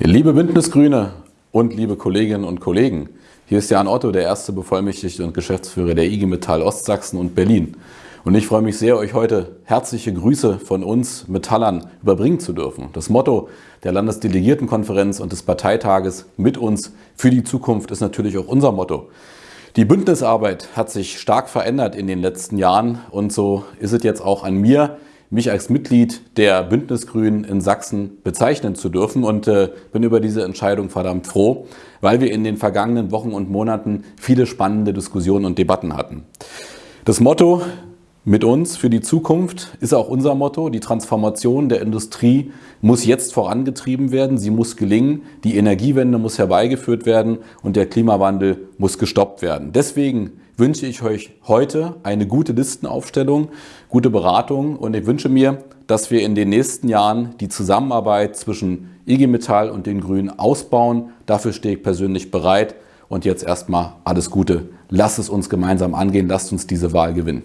Liebe Bündnisgrüne und liebe Kolleginnen und Kollegen, hier ist Jan Otto, der erste Bevollmächtigte und Geschäftsführer der IG Metall Ostsachsen und Berlin. Und ich freue mich sehr, euch heute herzliche Grüße von uns Metallern überbringen zu dürfen. Das Motto der Landesdelegiertenkonferenz und des Parteitages mit uns für die Zukunft ist natürlich auch unser Motto. Die Bündnisarbeit hat sich stark verändert in den letzten Jahren und so ist es jetzt auch an mir, mich als Mitglied der Bündnisgrünen in Sachsen bezeichnen zu dürfen und äh, bin über diese Entscheidung verdammt froh, weil wir in den vergangenen Wochen und Monaten viele spannende Diskussionen und Debatten hatten. Das Motto mit uns für die Zukunft ist auch unser Motto. Die Transformation der Industrie muss jetzt vorangetrieben werden. Sie muss gelingen. Die Energiewende muss herbeigeführt werden und der Klimawandel muss gestoppt werden. Deswegen wünsche ich euch heute eine gute Listenaufstellung, gute Beratung und ich wünsche mir, dass wir in den nächsten Jahren die Zusammenarbeit zwischen IG Metall und den Grünen ausbauen. Dafür stehe ich persönlich bereit. Und jetzt erstmal alles Gute. Lasst es uns gemeinsam angehen. Lasst uns diese Wahl gewinnen.